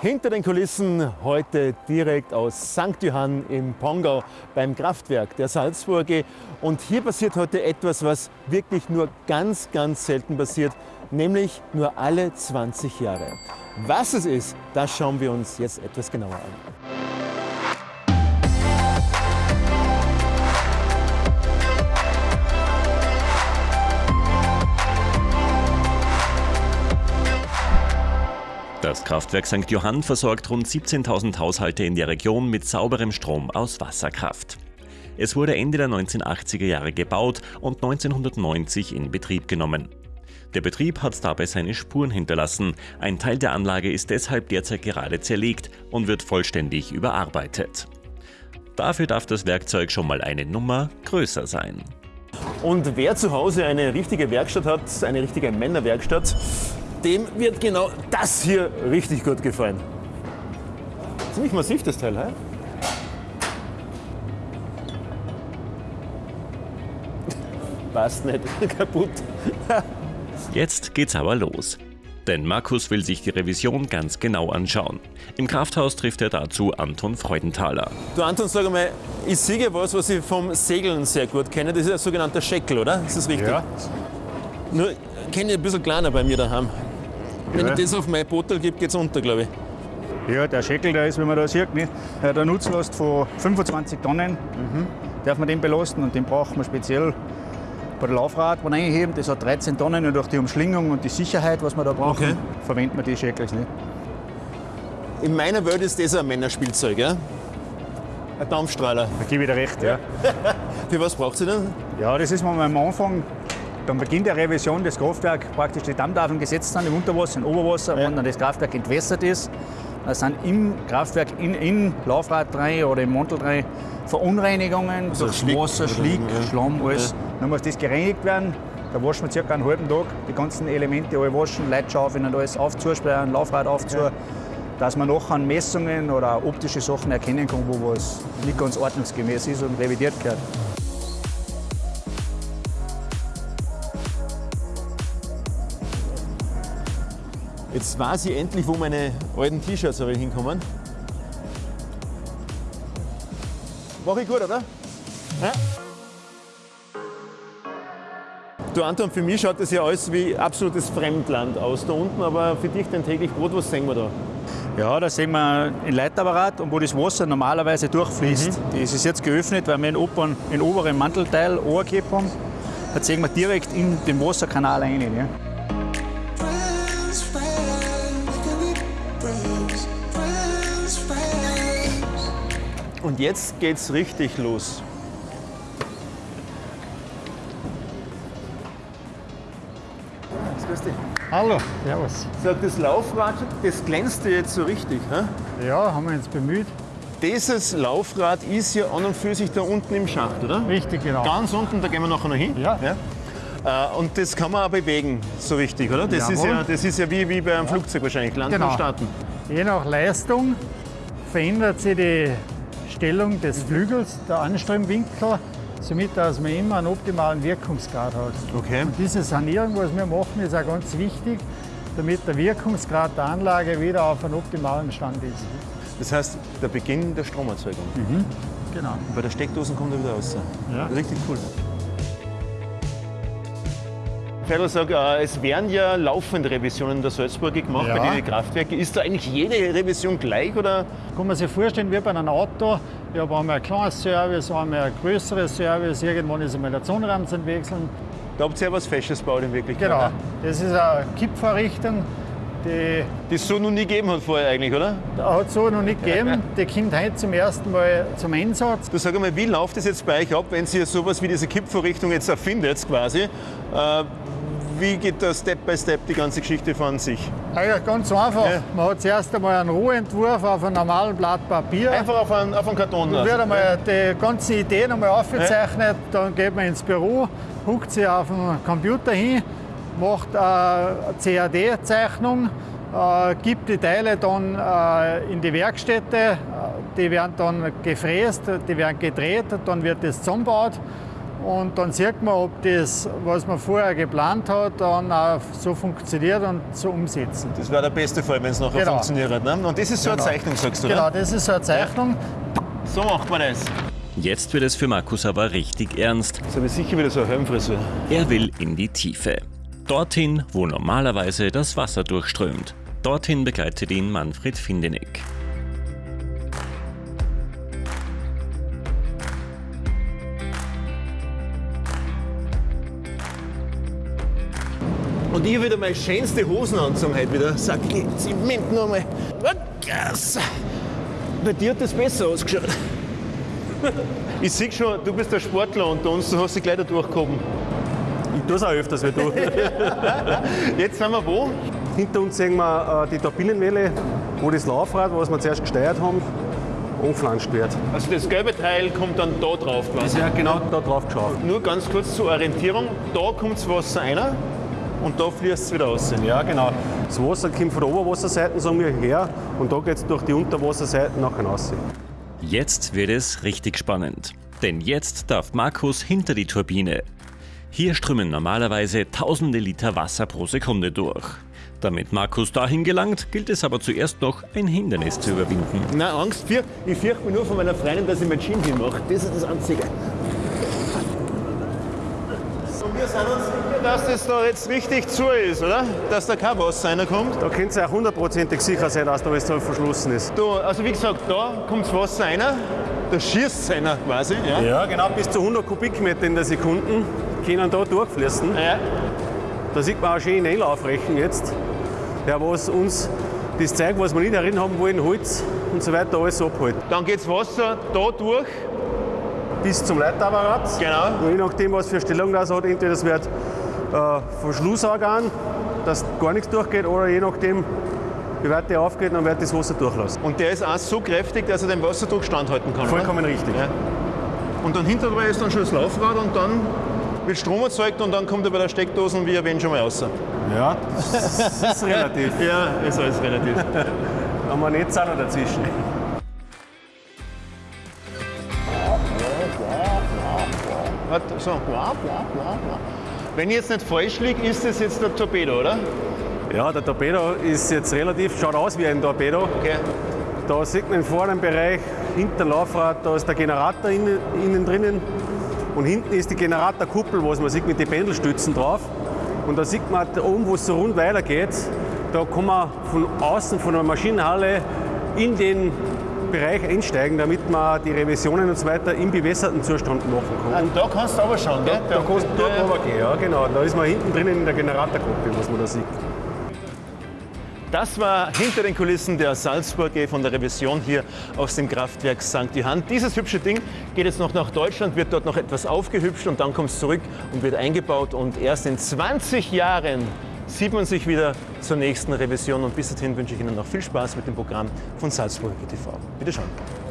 Hinter den Kulissen heute direkt aus St. Johann im Pongau beim Kraftwerk der Salzburge. Und hier passiert heute etwas, was wirklich nur ganz, ganz selten passiert, nämlich nur alle 20 Jahre. Was es ist, das schauen wir uns jetzt etwas genauer an. Das Kraftwerk St. Johann versorgt rund 17.000 Haushalte in der Region mit sauberem Strom aus Wasserkraft. Es wurde Ende der 1980er Jahre gebaut und 1990 in Betrieb genommen. Der Betrieb hat dabei seine Spuren hinterlassen. Ein Teil der Anlage ist deshalb derzeit gerade zerlegt und wird vollständig überarbeitet. Dafür darf das Werkzeug schon mal eine Nummer größer sein. Und wer zu Hause eine richtige Werkstatt hat, eine richtige Männerwerkstatt, dem wird genau das hier richtig gut gefallen. Ziemlich massiv das Teil, he? Passt nicht, kaputt. Jetzt geht's aber los. Denn Markus will sich die Revision ganz genau anschauen. Im Krafthaus trifft er dazu Anton Freudenthaler. Du Anton, sag mal, ich sehe was, was ich vom Segeln sehr gut kenne. Das ist ein sogenannter Scheckel, oder? Ist das richtig? Ja. Nur kenne ich ein bisschen kleiner bei mir daheim. Wenn Ja. ich das auf mein Bottel gebe, geht's unter, glaube ich. Ja, der Scheckel, der ist, wie man da sieht, nicht? der hat eine Nutzlast von 25 Tonnen. Darf man den belasten und den braucht man speziell bei der Laufradbahn einheben. Das hat 13 Tonnen und durch die Umschlingung und die Sicherheit, was man da braucht, Okay. verwendet man die Scheckels nicht. In meiner Welt ist das ein Männerspielzeug, ja? Ein Dampfstrahler. Da gebe ich dir recht, ja. Für was braucht sie denn? Ja, das ist, wenn wir am Anfang, beim Beginn der Revision des Kraftwerks, praktisch die Dammtafeln gesetzt sind im Unterwasser, im Oberwasser, Ja. wenn dann das Kraftwerk entwässert ist, dann sind im Kraftwerk, in, in Laufrad rein oder im Mantel rein Verunreinigungen Also durch Schlick Wasser, Schlick, ja. Schlamm, alles. Dann muss das gereinigt werden. Da waschen wir circa einen halben Tag die ganzen Elemente alle waschen, Leitschaufeln und alles aufzusperren, Laufrad aufzu, dass man nachher an Messungen oder optische Sachen erkennen kann, wo was nicht ganz ordnungsgemäß ist und revidiert gehört. Jetzt weiß ich endlich, wo meine alten T-Shirts hinkommen. Mach ich gut, oder? Ja. Du Anton, für mich schaut das ja alles wie absolutes Fremdland aus da unten, aber für dich dein täglich Brot, was sehen wir da? Ja, da sehen wir ein Leitapparat, und wo das Wasser normalerweise durchfließt. Das ist jetzt geöffnet, weil wir den oberen, den oberen Mantelteil angeklebt haben. Da sehen wir direkt in den Wasserkanal rein. Ja. Und jetzt geht's richtig los. Grüß dich. Hallo, servus. Sag, das Laufrad, das glänzt dir jetzt so richtig. Hä? Ja, haben wir uns bemüht. Dieses Laufrad ist ja an und für sich da unten im Schacht, oder? Richtig, genau. Ganz unten, da gehen wir nachher noch hin. Ja. Äh, Und das kann man auch bewegen, so richtig, oder? Das, ist ja, das ist ja wie, wie bei einem Flugzeug wahrscheinlich, landen Genau. und starten. Je nach Leistung verändert sich die Stellung des Flügels, der Anströmwinkel, somit dass man immer einen optimalen Wirkungsgrad hat. Okay. Und diese Sanierung, was wir machen, ist auch ganz wichtig, damit der Wirkungsgrad der Anlage wieder auf einem optimalen Stand ist. Das heißt, der Beginn der Stromerzeugung. Genau. Und bei der Steckdosen kommt er wieder raus. Ja. Richtig cool. Ferdl sagt, äh, es werden ja laufende Revisionen der Salzburger gemacht Ja. bei den Kraftwerken. Ist da eigentlich jede Revision gleich oder? Kann man sich vorstellen, wie bei einem Auto. Ich habe einmal ein kleines Service, einmal ein größeres Service, irgendwann ist einmal der Zonenrahmen zum Wechseln. Da habt ihr ja was Fesches gebaut in Wirklichkeit. Genau, ne? das ist eine Kippvorrichtung, die Die es so noch nie gegeben hat vorher eigentlich, oder? hat es so noch nicht gegeben. Die kommt heute zum ersten Mal zum Einsatz. Du sag einmal, wie läuft es jetzt bei euch ab, wenn ihr sowas wie diese Kippvorrichtung jetzt erfindet quasi? Äh, wie geht da Step by Step die ganze Geschichte von sich? Eigentlich ganz einfach. Ja. Man hat zuerst einmal einen Rohentwurf auf einem normalen Blatt Papier. Einfach auf einen, auf einen Karton Dann lassen. wird einmal die ganze Idee nochmal aufgezeichnet. Dann geht man ins Büro, huckt sich auf den Computer hin, macht eine CAD-Zeichnung, äh, gibt die Teile dann äh, in die Werkstätte. Äh, Die werden dann gefräst, die werden gedreht, dann wird das zusammengebaut. Und dann sieht man, ob das, was man vorher geplant hat, dann auch so funktioniert und so umsetzen. Das wäre der beste Fall, wenn es nachher Genau. funktioniert. Ne? Und das ist so Genau. eine Zeichnung, sagst du, Genau, oder? das ist so eine Zeichnung. So macht man das. Jetzt wird es für Markus aber richtig ernst. Habe ich sicher wieder so eine Helmfrisur. Er will in die Tiefe. Dorthin, wo normalerweise das Wasser durchströmt. Dorthin begleitet ihn Manfred Findeneck. Ich habe wieder meine schönste Hosen heute wieder. Sag ich, Zement nochmal. Gas. Bei dir hat das besser ausgeschaut. Ich sehe schon, du bist der Sportler unter uns, du hast dich gleich da durchgehoben. Ich tue es auch öfters wie du. Jetzt sind wir wo? Hinter uns sehen wir äh, die Turbinenwelle, wo das Laufrad, was wir zuerst gesteuert haben, angeflanscht wird. Also das gelbe Teil kommt dann da drauf quasi. Ja, genau da drauf geschaut. Nur ganz kurz zur Orientierung. Da kommt das Wasser rein und da fließt es wieder raus. Ja, genau. Das Wasser kommt von der Oberwasserseite, sagen wir, her und da geht es durch die Unterwasserseite nachher raus. Jetzt wird es richtig spannend. Denn jetzt darf Markus hinter die Turbine. Hier strömen normalerweise tausende Liter Wasser pro Sekunde durch. Damit Markus dahin gelangt, gilt es aber zuerst noch, ein Hindernis zu überwinden. Nein, Angst, ich fürchte mich nur von meiner Freundin, dass ich mein Gym hinmache. Das ist das Einzige. Wir sind uns sicher, dass das da jetzt richtig zu ist, oder? Dass da kein Wasser reinkommt. Da könnt ihr auch hundertprozentig sicher sein, dass da alles so verschlossen ist. Da, also wie gesagt, da kommt das Wasser rein, da schießt es rein quasi. Ja. Ja, genau, bis zu 100 Kubikmeter in der Sekunde können da durchfließen. Ja. Da sieht man auch schön Einlaufrechen jetzt, der was uns das zeigt, was wir nicht darin haben wollen, Holz und so weiter, alles abholt. Dann geht das Wasser da durch. Bis zum Leitapparat. Genau. Und je nachdem, was für Stellung das hat, entweder das wird äh, Verschlussorgan, dass gar nichts durchgeht, oder je nachdem, wie weit der aufgeht, dann wird das Wasser durchlassen. Und der ist auch so kräftig, dass er den Wasserdruck standhalten kann. Vollkommen richtig. Oder? Ja. Und dann hinter dabei ist dann schon das Laufrad und dann wird Strom erzeugt und dann kommt er bei der Steckdose wie erwähnt schon mal raus. Ja, das ist relativ. Ja, ist alles relativ. Da haben wir nicht Zahler dazwischen. So. Wenn ich jetzt nicht falsch liege, ist das jetzt der Torpedo, oder? Ja, der Torpedo ist jetzt relativ, schaut aus wie ein Torpedo. Okay. Da sieht man im vorderen Bereich, hinter dem Laufrad, da ist der Generator innen, innen drinnen. Und hinten ist die Generatorkuppel, was man sieht mit den Pendelstützen drauf. Und da sieht man da oben, wo es so rund weitergeht, da kann man von außen, von der Maschinenhalle in den Bereich einsteigen, damit man die Revisionen und so weiter im bewässerten Zustand machen kann. Und da kannst du aber schauen, gell? Da kannst du dort runtergehen, ja genau. Da ist man hinten drinnen in der Generatorkuppel, was man da sieht. Das war hinter den Kulissen der Salzburger von der Revision hier aus dem Kraftwerk St. Johann. Dieses hübsche Ding geht jetzt noch nach Deutschland, wird dort noch etwas aufgehübscht und dann kommt es zurück und wird eingebaut. Und erst in 20 Jahren sieht man sich wieder zur nächsten Revision. Und bis dahin wünsche ich Ihnen noch viel Spaß mit dem Programm von Salzburger TV. Bitte schauen.